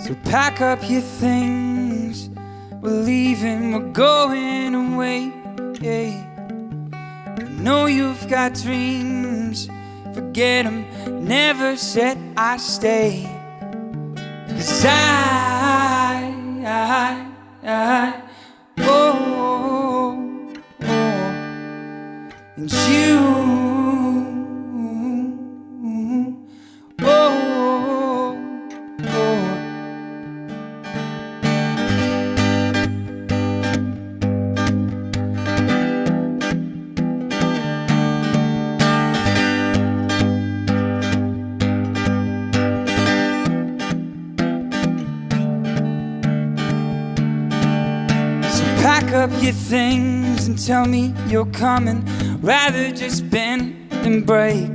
So pack up your things. We're leaving, we're going away. I know you've got dreams. Forget them, never said I stay. Cause I, I, I, oh, oh, oh. and you, pack up your things and tell me you're coming. Rather just bend and break.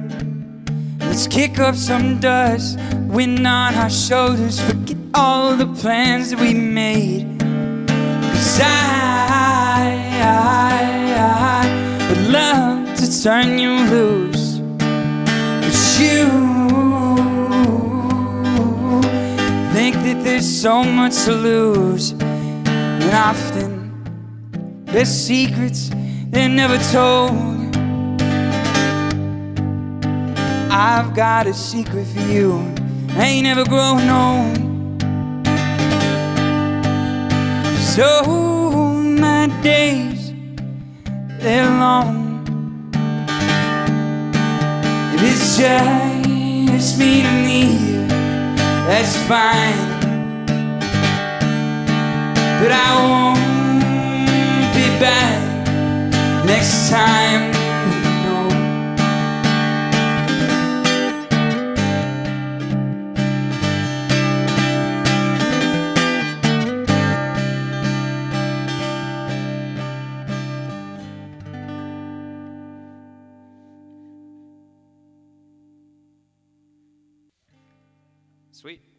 Let's kick up some dust, wind on our shoulders. Forget all the plans that we made. Cause I, I, I would love to turn you loose. But you think that there's so much to lose. And often there's secrets they're never told. I've got a secret for you. I ain't never growing old. So my days, they're long. If it's just me and you, that's fine. But I won't Sweet.